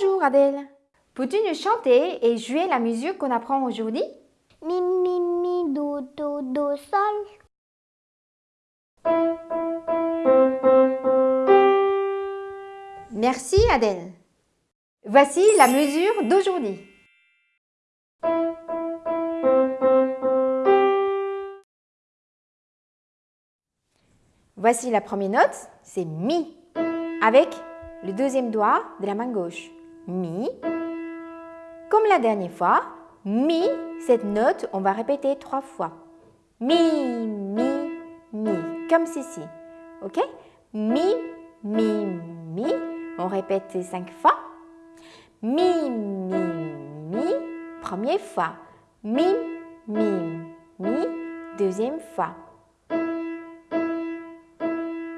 Bonjour Adèle. Peux-tu nous chanter et jouer la musique qu'on apprend aujourd'hui? Mi, mi, mi, do, do, do, sol. Merci Adèle. Voici la mesure d'aujourd'hui. Voici la première note, c'est Mi, avec le deuxième doigt de la main gauche. Mi. Comme la dernière fois, Mi, cette note, on va répéter trois fois. Mi, mi, mi, comme ceci. Ok? Mi, mi, mi. On répète cinq fois. Mi, mi, mi. Première fois. Mi, mi, mi. Deuxième fois.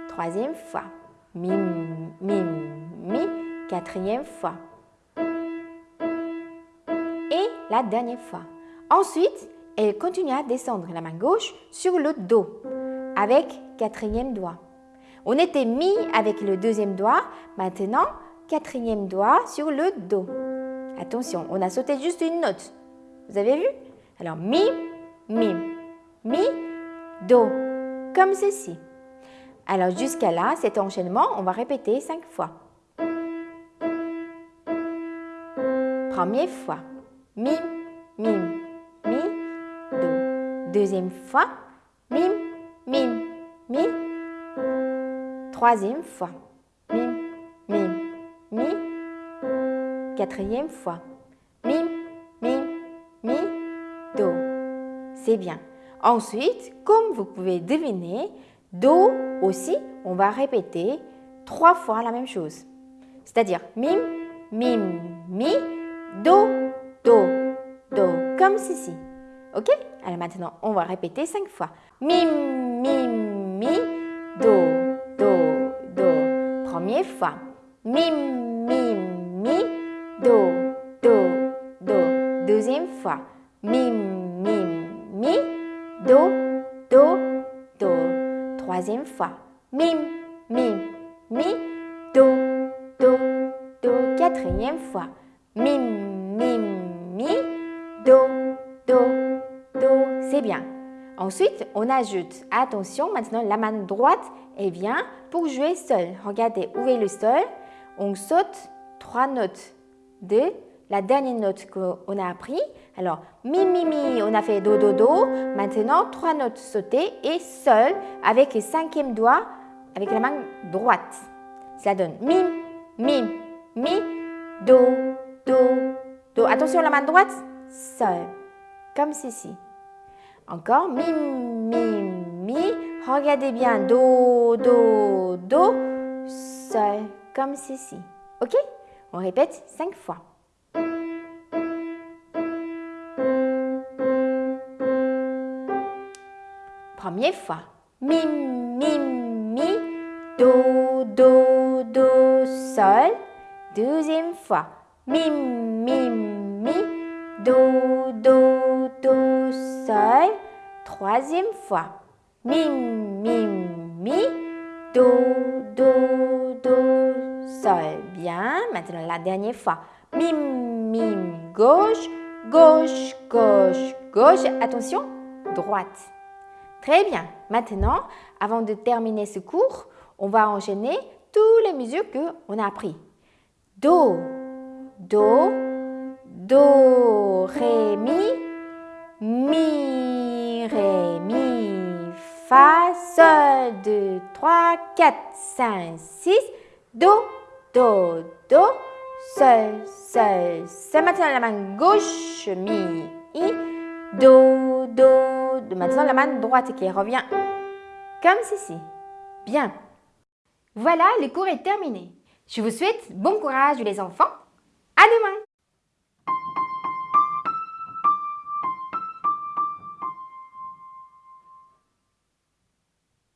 Troisième fois. Mi, mi, mi. Quatrième fois. La dernière fois. Ensuite, elle continue à descendre la main gauche sur le dos avec quatrième doigt. On était mi avec le deuxième doigt, maintenant quatrième doigt sur le dos. Attention, on a sauté juste une note. Vous avez vu? Alors mi, mi, mi, do, comme ceci. Alors jusqu'à là, cet enchaînement, on va répéter cinq fois. Première fois, mi, mi, mi, do. Deuxième fois, mi, mi, mi. Troisième fois, mi, mi, mi. Quatrième fois, mi, mi, mi, do. C'est bien. Ensuite, comme vous pouvez deviner, do aussi, on va répéter trois fois la même chose. C'est-à-dire mim, mim, mi, do, do, do, comme ceci. Ok? Alors maintenant, on va répéter cinq fois. Mim, mim, mi, do, do, do. Première fois. Mim, mim, mi, do, do, do. Deuxième fois. Mim, mim, mi, do, do, do. Troisième fois. Mim, mim, mi, do, do, do. Quatrième fois. Mi, do, do, do. C'est bien. Ensuite, on ajoute, attention, maintenant la main droite, elle vient pour jouer seul. Regardez, ouvrez le sol, on saute trois notes de la dernière note qu'on a appris. Alors, mi, mi, mi, on a fait do, do, do. Maintenant, trois notes sautées et seul avec le cinquième doigt avec la main droite. Ça donne mi, mi, mi, do, do, do. Attention, la main droite, seul, comme ceci. Encore, mi, mi, mi. Regardez bien, do, do, do, seul, comme ceci. OK? On répète cinq fois. Première fois. Mi, mi, mi, do, do, do, sol. Deuxième fois. Mi, mi, do, do, do, sol. Troisième fois. Mi, mi, mi, do, do, do, sol. Bien. Maintenant la dernière fois. Mi, mi, gauche, gauche, gauche, gauche. Attention, droite. Très bien. Maintenant, avant de terminer ce cours, on va enchaîner toutes les mesures qu'on a appris. Do, Do, Do, Ré, Mi, Mi, Ré, Mi, Fa, Sol, 2, 3, 4, 5, 6, Do, Do, Do, Sol, Sol, Sol. Maintenant la main gauche, Mi, I, Do, Do, de maintenant la main droite qui revient comme ceci. Bien. Voilà, le cours est terminé. Je vous souhaite bon courage les enfants. À demain